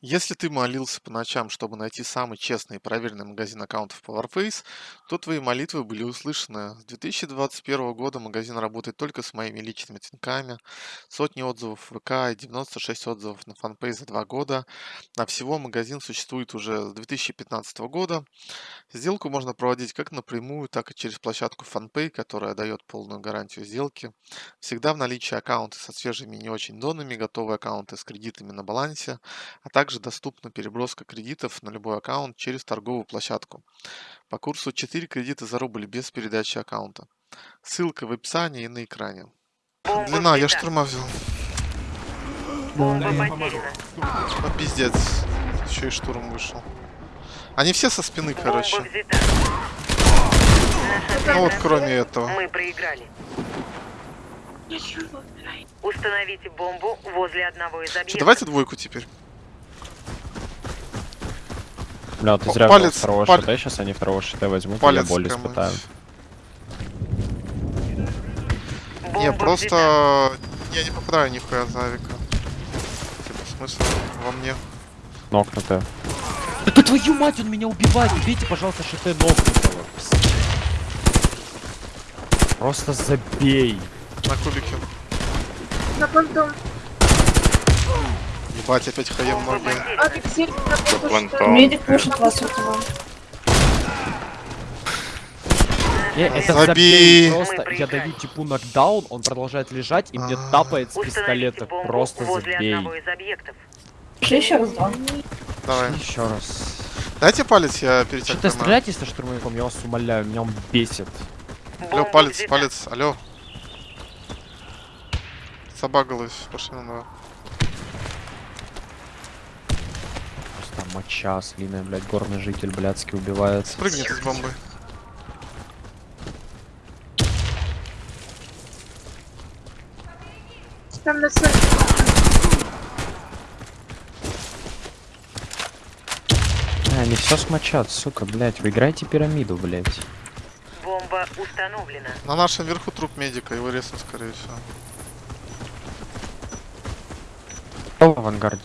Если ты молился по ночам, чтобы найти самый честный и проверенный магазин аккаунтов по Warface, то твои молитвы были услышаны. С 2021 года магазин работает только с моими личными тинками, сотни отзывов в ВК и 96 отзывов на фанпей за два года. А всего магазин существует уже с 2015 года. Сделку можно проводить как напрямую, так и через площадку FanPay, которая дает полную гарантию сделки. Всегда в наличии аккаунты со свежими и не очень донами, готовые аккаунты с кредитами на балансе, а также также доступна переброска кредитов на любой аккаунт через торговую площадку. По курсу 4 кредита за рубль без передачи аккаунта. Ссылка в описании и на экране. Длина, я штурма взял. А, пиздец. Еще и штурм вышел. Они все со спины, короче. Ну вот кроме этого. Мы проиграли. Установите бомбу возле одного из объектов. давайте двойку теперь. Бля, ты зря палец, взял второго палец. шита, сейчас они второго шита возьмут, Палец я боль испытаю. Не, просто я не попадаю нихуя за авика. Типа смысл во мне. Нокнутые. Да твою мать, он меня убивает! Убейте, пожалуйста, шиты нокнутого. Просто забей. На кубике. На понтон. Ебать, опять хаем ноги. Медик пушит вас этого. Э, это. Просто я даю типу нокдаун, он продолжает лежать и мне А. тапает с пистолета. Просто забей. еще раз два. Давай. Еще раз. Дайте палец, я перед Что тем ты поймаю. стреляете со штурмовиком, я вас умоляю, меня он бесит. Алло, палец, палец, алло. Собагалась, пошли на Просто моча слиная, блядь, горный житель блядский убивается. Прыгнет из бомбы. Там на. А, они все смочат, сука, блядь. Вы играете пирамиду, блядь. Бомба установлена. На нашем верху труп медика, его резнут, скорее всего. Кто в авангарде?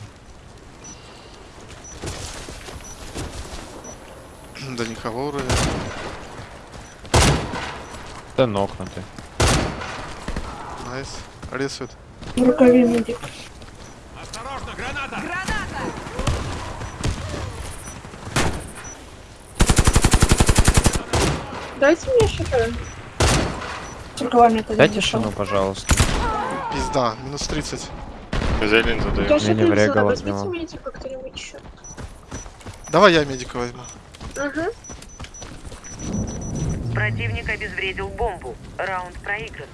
Да никого вроде. Да нокнутый. Найс. Рисует. В рукаве медик. Дайте мне щиты. С рукавами это Дайте шину, пожалуйста. Пизда, минус 30. Зелень задаю. Я Мне не медика кто-нибудь еще. Давай я медика возьму. Угу. Противник обезвредил бомбу. Раунд проигран.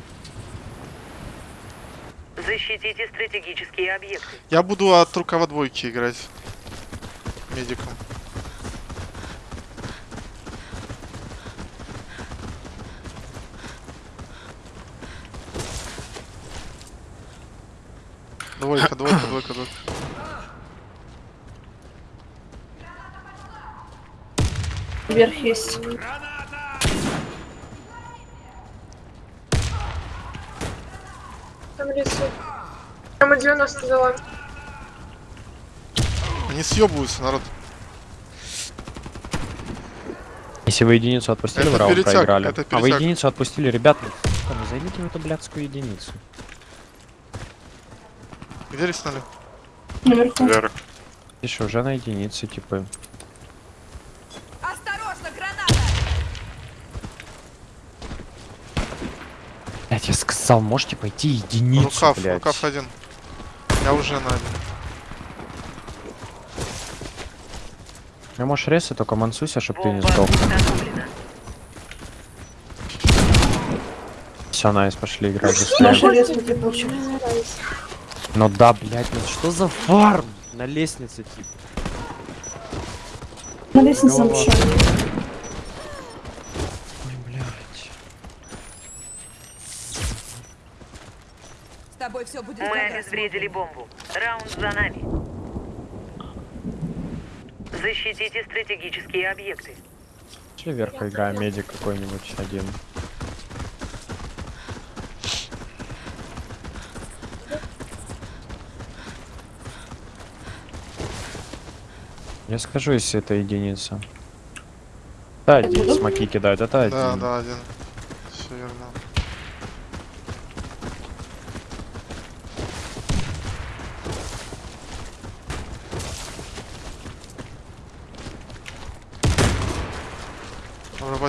Защитите стратегические объекты. Я буду от рукава двойки играть. Медиком. Двойка, двойка, двойка, двойка. Вверх есть. Там рисует. Там и 90 дала. Они съебываются, народ. Если вы единицу отпустили, Это в раунд перетяг, проиграли. это а вы единицу отпустили, ребят, ну, займите в эту блядскую единицу. Где риснули? Наверху. Вверх. Еще уже на единице, типа. Осторожно, граната! Блядь, я сказал, можете пойти единицу, Рукав, блядь. рукав один. Я уже на один. Ну можешь резать, только мансуйся, чтоб ты не сдох. Все, найс, пошли играть быстрее. Ну да, блядь, ну что за фарм? На лестнице, типа. На лестнице Голова. мешали. Ой, блядь. С тобой все будет Мы обезвредили бомбу. Раунд за нами. Защитите стратегические объекты. Пошли вверх поиграем, медик какой-нибудь один. Я скажу, если это единица. Да, один смоки кидают, это один. Да, да, один. Все верно.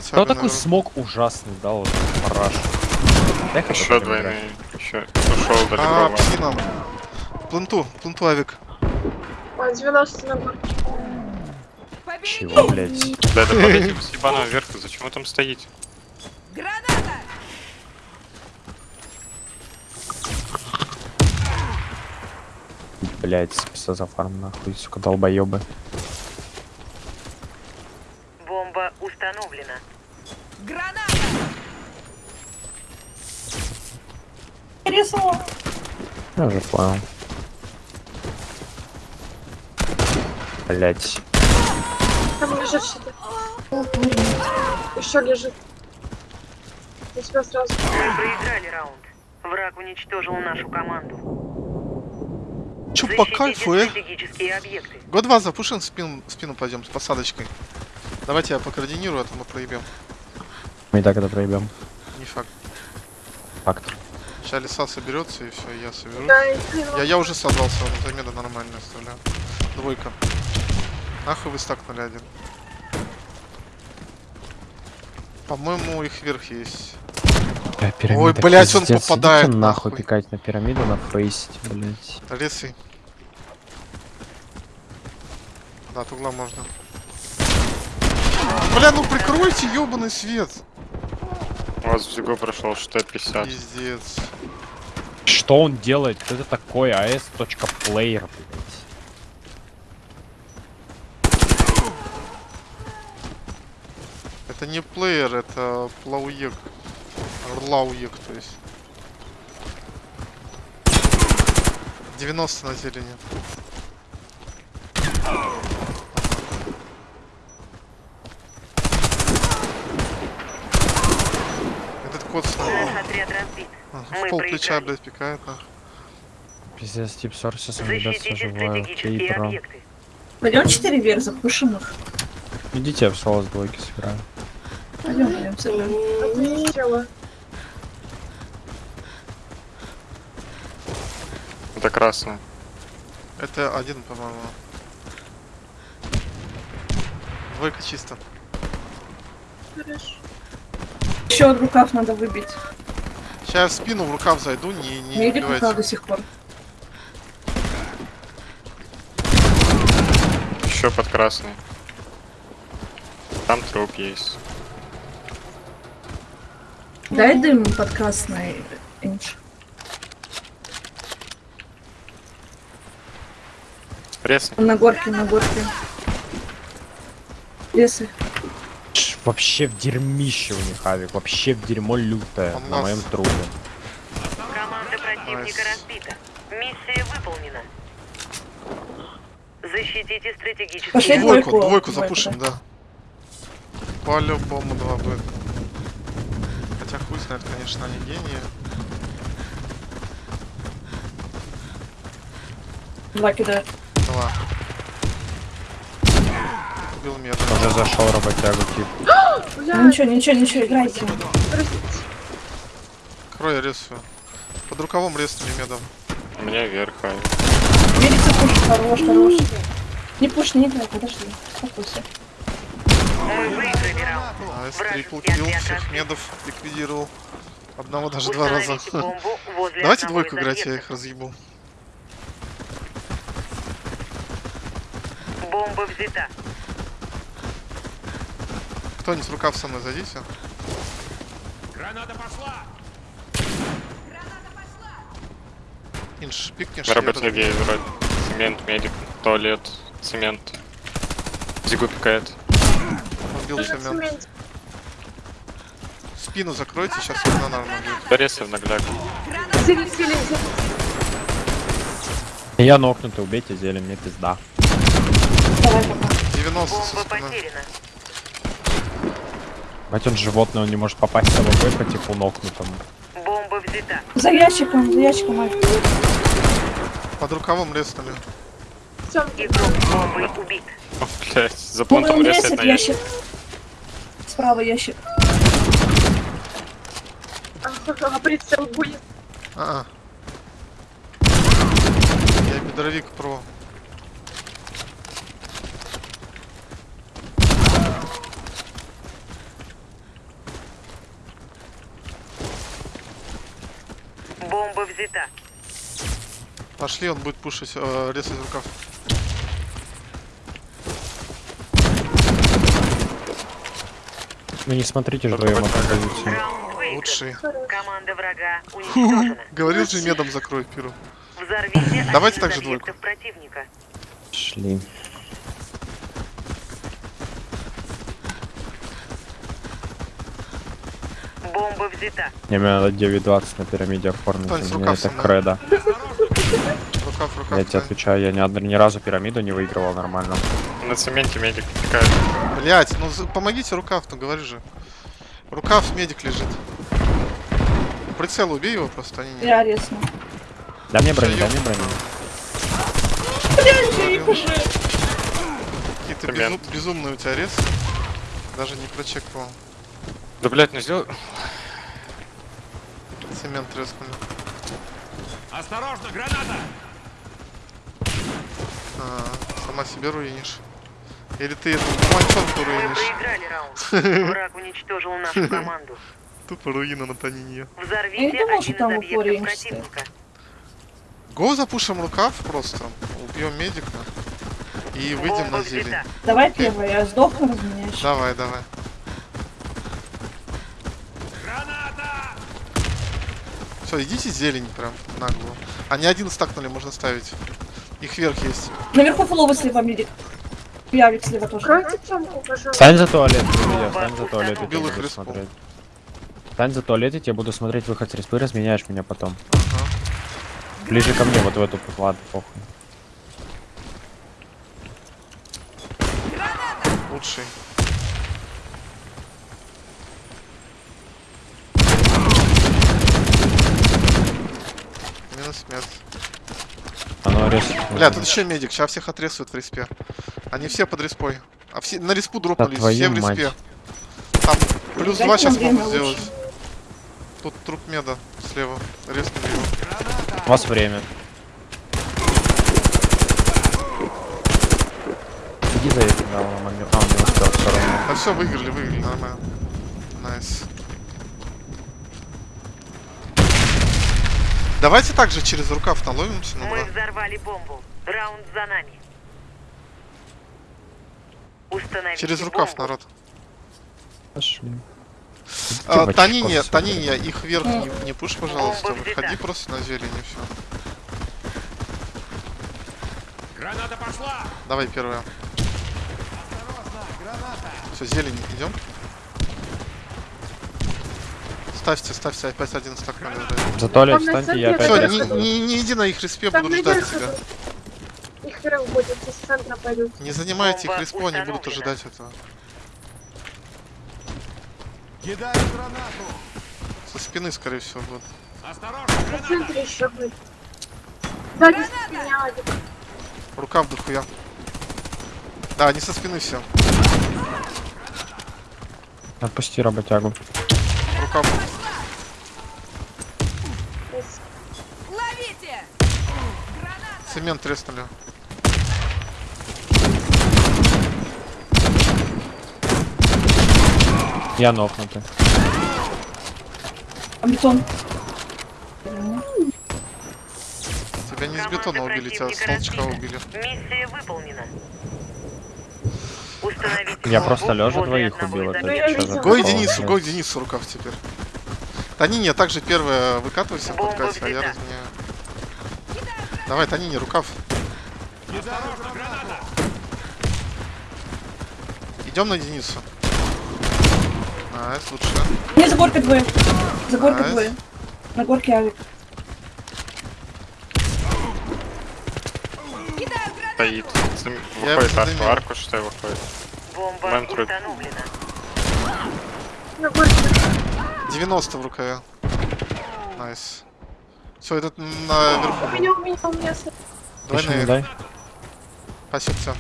Работяга, Кто такой наверное. смог ужасный дал вот параш? Еще двойные. Еще ушел А, далеко. псина. Пленту, пленту авик. А, 90 на горке. Чего, блядь? Да, да подойдите с ебаного верха, зачем вы там стоите? Граната! Блядь, зафарм нахуй, сука, долбоебы. Бомба установлена. Граната! Резала. Я уже понял. Блять. Там лежит что-то. Еще лежит. Я тебя сразу. Мы проиграли раунд. Враг уничтожил нашу команду. Чё по кайфу, э? Год 2 запушим, спину, спину пойдем с посадочкой. Давайте я покоординирую, а то мы проебем. Мы и так это проебем. Не факт. Факт. Сейчас леса соберется и все, я соберу. Да, Я, я уже собрался, вот замеда нормально оставляю. Двойка. Нахуй вы стакнули один. По-моему, их верх есть. Бля, пирамида, Ой, блядь, он попадает, Идите нахуй нахуй. пикать на пирамиду, на фейсить, блять. Лесы. Да, от угла можно. Бля, ну прикройте ёбаный свет. У вас в Зиго прошел ШТ-50. Пиздец. Что он делает? Кто это такой? AS.player, блять. Это не плеер, это плауек. Орлауек, то есть. 90 на зелени. Этот кот с нами. Наш отряд разбит. А, Мы В пол плеча, блядь, пикает, нахуй. Пиздец, тип Сорсисом, ребят, соживаю. Кейпера. объекты. Пойдем 4 вверх, запушим их. Идите, я в соло с двойки сыграю. Пойдем, пойдем, сыграем. Это красный. Это один, по-моему. Двойка чисто. Хорошо. Еще от рукав надо выбить. Сейчас я в спину в рукав зайду, не, не рукав убивайте. до сих пор. Еще под красный. Там труп есть. Дай дым под красный инч. Пресный. На горке, на горке. Лесы. Вообще в дерьмище у них авик, вообще в дерьмо лютое Он на нас- моем трубе. Команда противника разбита. Миссия выполнена. Защитите стратегические Пошли объекты. Двойку, двойку, двойку двойку, запушим, да. По-любому два будет. Хотя хуй знает, конечно, они гении. Два кидают. Два. Убил меда. Уже зашел работягу тип. Ну ничего, ничего, ничего, играйте. Крой рисую. Под рукавом резнули медом. У меня вверх. а Верится пуш, хорош, хорош. Не пушь, не играй, подожди. Успокойся. Nice, triple kill, всех медов ликвидировал. Одного даже два раза. Давайте двойку играть, я их разъебу. Бомба взята. Кто-нибудь в рукав со мной зайдите. Инш, пикнешь, На я работяге разъебу. вроде. Цемент, медик, туалет, цемент. Зигу пикает. Убил цемент. Спину закройте, сейчас одна нормально будет. Доресы в нагляк. Я нокнутый, убейте зелень, мне пизда. Давай пока. 90 со Бомба спины. потеряна. Бать он животное, он не может попасть в АВП по типу нокнутому. Бомба взята. За ящиком, за ящиком, Альф. Под рукавом резнули. Игрок с убит. О, блядь, за понтом ящик, на ящик. Справа ящик. А-а. Я бедровик про. Бомба взята. Пошли, он будет пушить, э, резать рукав. Ну не смотрите же вдвоем выигран. Лучший. Команда врага уничтожена. Говорил же медом закрой пиру. Взорвите Давайте один так из же двойку. противника. Шли. Бомба взята. Не, мне надо 9.20 на пирамиде оформить. У меня это сама. Рукав, рукав. Я тебе отвечаю, я ни, ни разу пирамиду не выигрывал нормально. На цементе медик пикает. Блять, ну помогите рукав, ну говори же. Рукав, медик лежит. Прицел убей его просто, они не... Я резну. Дай мне дай ёп. мне броню. Какие-то Цемент. безу- безумные у тебя рез. Даже не прочекал. Да, блядь, ну сделай... Цемент резнули. Осторожно, граната! А, сама себе руинишь. Или ты эту мальчонку Мы руинишь. проиграли раунд. Враг уничтожил нашу команду. Тупо руина на Танине. Взорвите один из объектов противника. Го запушим рукав просто. Убьем медика. И выйдем Бомба на зелень. взята. Давай первый, я сдохну, разменяешь. Давай, давай. Граната! Все, идите зелень прям нагло. Они один стакнули, можно ставить. Их вверх есть. Наверху фуловый слева медик. Явик слева тоже. Стань за туалет, Илья, стань за туалет, Убил их буду респом. смотреть. Стань за туалет, я тебе буду смотреть выход с респы, разменяешь меня потом. Ага. Ближе ко мне, вот в эту, ладно, похуй. Лучший. Минус смерть. Рез... Бля, тут еще медик, сейчас всех отрезают в респе. Они все под респой. А все на респу дропнулись, все в мать. респе. Там плюс Дайте два сейчас могут сделать. Тут труп меда слева. Резнули его. У вас время. Иди за этим, да, он. А, он не успел все равно. Да все, выиграли, выиграли, нормально. Nice. Давайте также через рукав наловимся на Мы два. взорвали бомбу. Раунд за нами. Установите Через рукав, бомбу. народ. Пошли. А, Типа, Танине, чеков Танине, их вверх не, не пуш, пожалуйста. Выходи просто на зелень и все. Граната пошла! Давай первая. Все, зелень, идем. Ставьте, ставьте, опять один стак надо дать. За туалет встаньте, я опять Все, не, буду. не, не иди на их респе, Там будут ждать тебя. Их будет, из центра пойдут. Не занимайте их респо, они будут ожидать этого. Кидаю гранату! Со спины, скорее всего, будут. Осторожно, граната! центре еще будет. Сзади меня один. Рука в дохуя. Да, они со спины все. Отпусти работягу. В- Ловите! Цемент треснули. Я нокнутый. А бетон. Тебя не из бетона убили, тебя с толчка убили. Миссия выполнена. Установите Я просто лежа двоих убил, из это объектов. что что за Го и прикол, Денису, блядь? го и Денису рукав теперь. Танине, также первая выкатывайся Бомба под кать, а я разменяю. Давай, Танине, рукав. Идем на Денису. Найс, лучше. Не, за горкой двое. За горкой двое. На горке авик. Стоит. Я Выходит арку, арку, что выходит. Бомба установлена. На горке. 90 в рукаве. Найс. Все, этот наверху. У меня, у меня, у меня. Давай Еще не на дай. Спасибо, всё.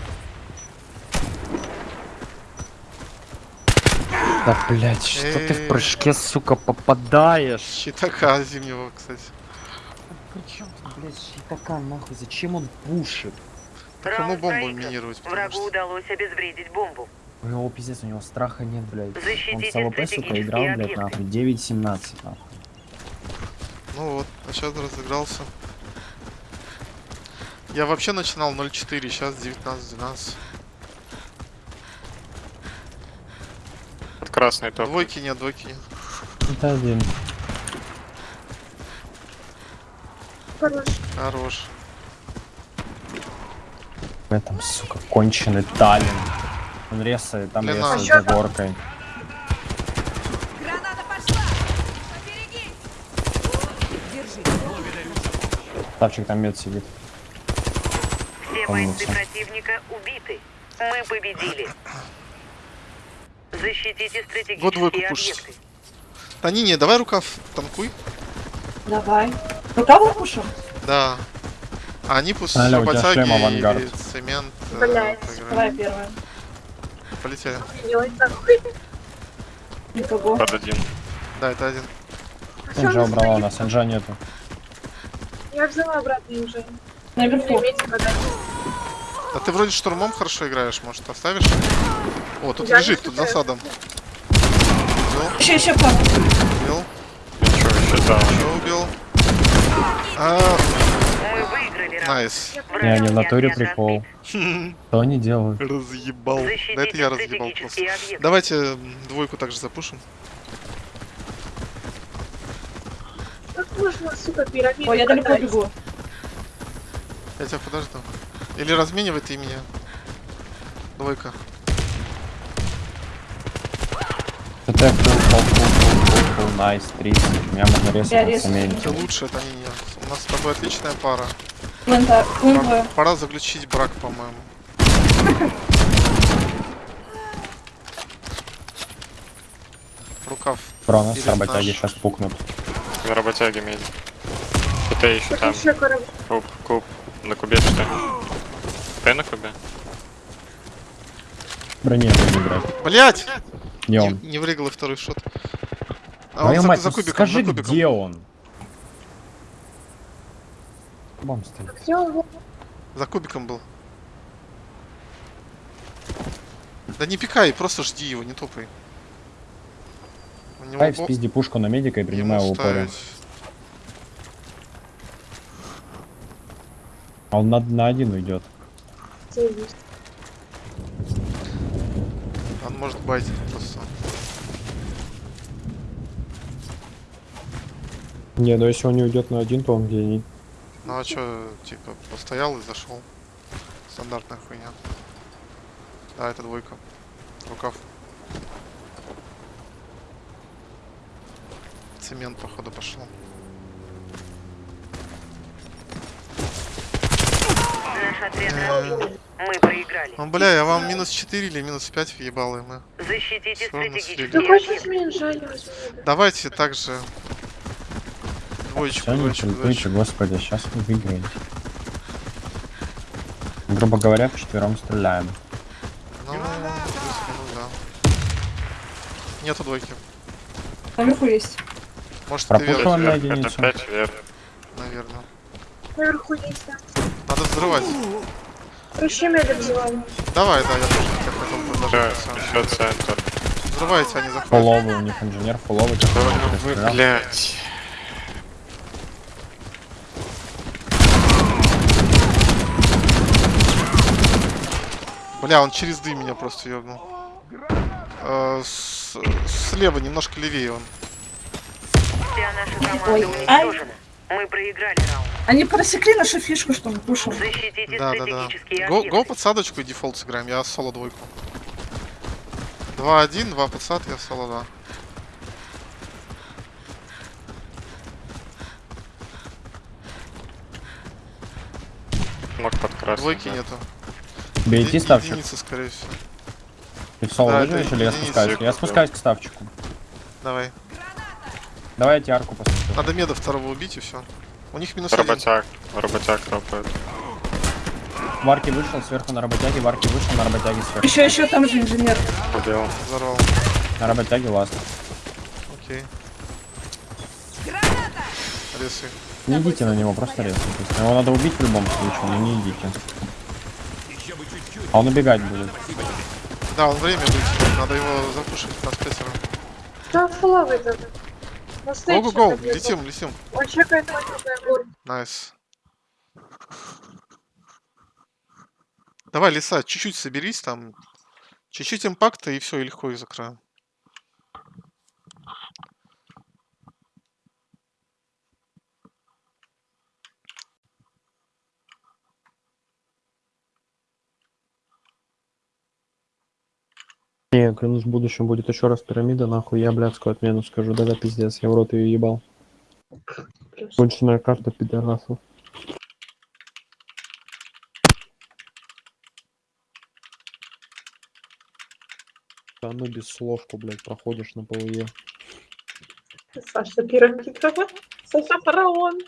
Да, блядь, что ты Эй. в прыжке, сука, попадаешь? Щитака зимнего, кстати. Причем блядь, щитака, нахуй, зачем он пушит? Так ему бомбу минировать, Врагу что... удалось обезвредить бомбу. У него пиздец, у него страха нет, блядь. Он Защитите с АВП, сука, играл, блядь, объекты. нахуй. 9-17, нахуй. Ну вот, а сейчас разыгрался. Я вообще начинал 0.4, сейчас 19-12. Под красный топ. Двойки нет, двойки нет. Это один. Хорош. Хорош. В этом, сука, конченый Таллин. Он резает, там Блин, резает а за горкой. Граната пошла! Поберегись! Держи. Ставчик там мед сидит. Все бойцы противника убиты. Мы победили. Защитите Вот стратегические пушить. объекты. Да не, не, давай рукав танкуй. Давай. Рука выпушим? Да. А они пусть Алло, у тебя шлем авангард. Цемент э, поиграют. Давай первая. Полетели. Никого. Под один. Да, это один. Сенжа убрала у нас, Сенжа нету. Я взяла обратно уже. Наверху. А ты вроде штурмом хорошо играешь, может оставишь? О, тут Я лежит, тут засадом. Убил, Еще, еще пару. убил, Ничего, еще да. еще убил. А, раунд. Найс. Враг Не, они в не натуре прикол. Что они делают? Разъебал. Да это я разъебал просто. Давайте двойку также запушим. Как можно, сука, пирамиду Ой, я далеко бегу. Я тебя подожду. Или разменивай ты меня. Двойка. ТТ фул, фул, фул, фул, найс, 30. Меня можно резать. Ты лучше, это не я. У нас с тобой отличная пара. Плента, Пора, плента. пора заключить брак, по-моему. Рукав. Бро, нас Или работяги сейчас пукнут. На работяги меди. Это еще там. еще. Куб, куб. На кубе что ли? Ты на кубе? Брони не играть. Блять! Не, он? не врыгал и второй шот. А он Твою за, мать, за ну кубиком, скажи, за кубиком. где он? Бом стоит. Был? За кубиком был. Да не пикай, просто жди его, не топай. У него Дай бо- спизди пушку на медика и принимай его упоре. ставить. А он на, на один уйдет. Он может байтить просто. Не, ну если он не уйдет на один, то он гений. Ну а чё, типа, постоял и зашел. Стандартная хуйня. Да, это двойка. Рукав. Цемент, походу, пошел. Мы проиграли. Ну, бля, я вам минус 4 или минус 5 въебал, и мы. Защитите стратегические жаль, возьми. Давайте также Все, двоечку, критуйте, двоечку. господи, сейчас вы выиграете. Грубо говоря, вчетвером стреляем. Ну, плюс-минус, да. Нету двойки. Наверху есть. Может, Пропушил он на Вверх, это единицу. 5 вверх. наверное. Наверху есть, да. Надо взрывать. Вообще меда взяла. Давай, да, я тоже тебя хотел предложить. еще центр. Взрывайте, они заходят. Фуловый, у них инженер фуловый, Да ну вы, блядь. Бля, он через дым меня просто ёбнул. Э, с- слева, немножко левее он. Вся наша команда Ой, уничтожена. Мы проиграли раунд. Они просекли нашу фишку, что мы пушим. Защитите Да, да, да. Го, го подсадочку и дефолт сыграем, я соло двойку. 2-1, 2 подсад, я соло 2. Мог под красный. Двойки да. нету. Бейте Еди- ставчик. Единица, скорее всего. Ты в соло Да, выживешь или я спускаюсь? Я спускаюсь к ставчику. Давай. Давай я тебе арку посмотрю. Надо меда второго убить и все. У них минус один. Работяг. Работяг ропает. Варки вышел, сверху на работяге, Варки вышел, на работяге сверху. Еще, еще там же инженер. Убил. Взорвал. На работяге ласт. Окей. Граната! Ресы. Не идите на него, просто резко. Его надо убить в любом случае, но не идите. А он убегать будет. Да, он время будет. Надо его запушить нас пятеро. Да, стоит Go-go-go, что-то где-то. летим, летим. Он чекает. Nice. Давай, лиса, чуть-чуть соберись там. Чуть-чуть impact а и все, и легко их закроем. Не, клянусь, в будущем будет еще раз пирамида, нахуй, я блядскую отмену скажу, да-да, пиздец, я в рот ее ебал. Плюс. Конченая карта пидорасов. Да ну без что, блядь, проходишь на ПВЕ. Саша пирамида. Саша фараон.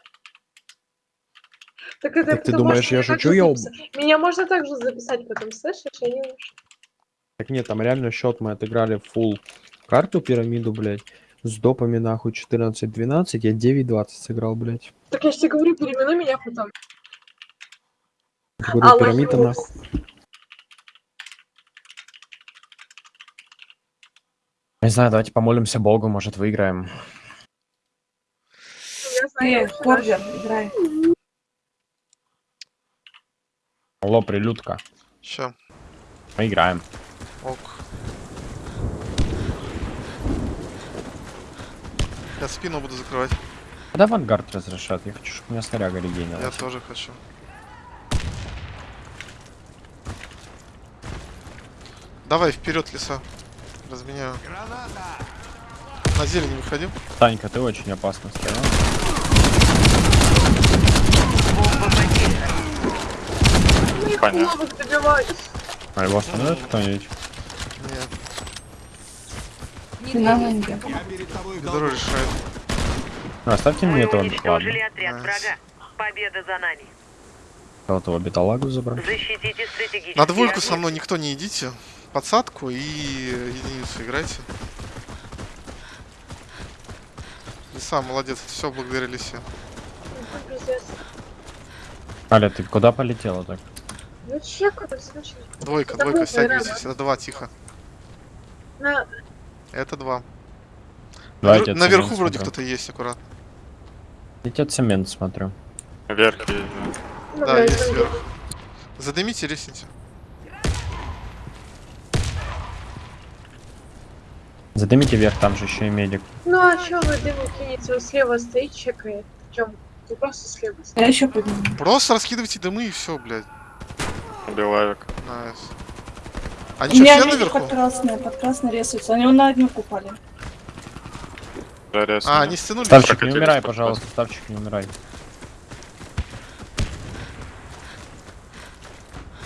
Так, это Так ты думаешь, я шучу, я. Меня можно также записать потом, слышишь? Я не уж. Так нет, там реально счет мы отыграли full карту пирамиду, блядь, с допами нахуй 14-12, я 9-20 сыграл, блядь. Так я же тебе говорю, переименуй меня потом. Говорю, Аллах пирамида нахуй. Не знаю, давайте помолимся Богу, может выиграем. Я знаю, Э, играй. Алло, прилюдка. Ща. Мы играем. Ок. Я спину буду закрывать. Когда авангард разрешат? Я хочу, чтобы у меня снаряга Я регенилась. тоже хочу. Давай вперед, леса. Разменяю. Граната! На зелень выходи. Танька, ты очень опасно стоял. Понятно. А его остановит кто-нибудь? Бедро долгу. решает. Ну, оставьте мне этого уничтожили отряд врага. Победа за нами. Кого-то биталагу забрать. Защитите стратегические На двойку со мной никто не идите. Подсадку и единицу играйте. Лиса, молодец. Все благодаря лисе. Аля, ты куда полетела так? Ну значит. Двойка, двойка, наверное. Это два, тихо. На... Это два. Давайте Навер- Наверху цемент вроде кто-то есть, аккуратно. Летят цемент, смотрю. Вверх. Ну, Да, блядь, есть сверху. Задымите, ресните. Задымите вверх, там же еще и медик. Ну а чё вы дыму кинете? Он слева стоит, чекает. Чем? Ты просто слева стоит. Я еще подниму. Просто раскидывайте дымы и все, блядь. Убиваю. Найс. Они У что, меня все медик наверху? под красной, под красной рисуется. Они на одну упали. Жарес. А, они стянули? Ставчик, не умирай, пожалуйста, Ставчик, не умирай.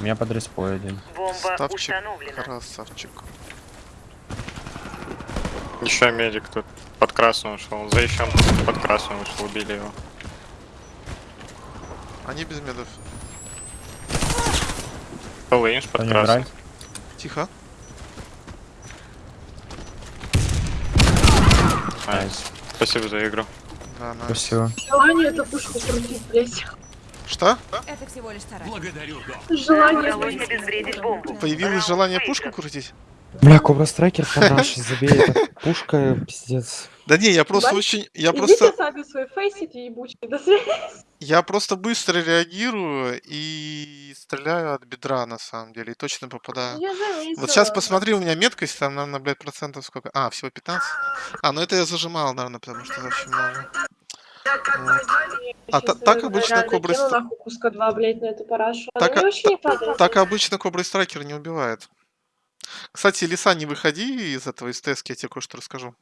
У меня под респой один. Бомба Ставчик. Красавчик. Еще медик тут под красным ушел. За еще под красным ушел, убили его. Они без медов. Кто под красным. Тихо. Найс. Спасибо за игру. Да, найс. Спасибо. Желание эту пушку крутить, блядь. Что? Это всего лишь старание. Благодарю, Желание. Появилось желание пушку крутить? Бля, Кобра Страйкер подашь, забей, это пушка, пиздец. Да не, я просто Бать, очень... Я Идите просто... сами свой фейсите ебучие. До свидания. Я просто быстро реагирую и стреляю от бедра, на самом деле, и точно попадаю. Я заметила. Вот сейчас посмотри, у меня меткость, там, наверное, блядь, процентов сколько? А, всего 15? А, ну это я зажимал, наверное, потому что очень много. Вот. А так обычно реально кобры кину ст- нахуй куска два, блядь, на эту парашу. Так, Она а- падает. Так обычно Кобра Страйкер не убивает. Кстати, Лиса, не выходи из этого из тески, я тебе кое-что расскажу.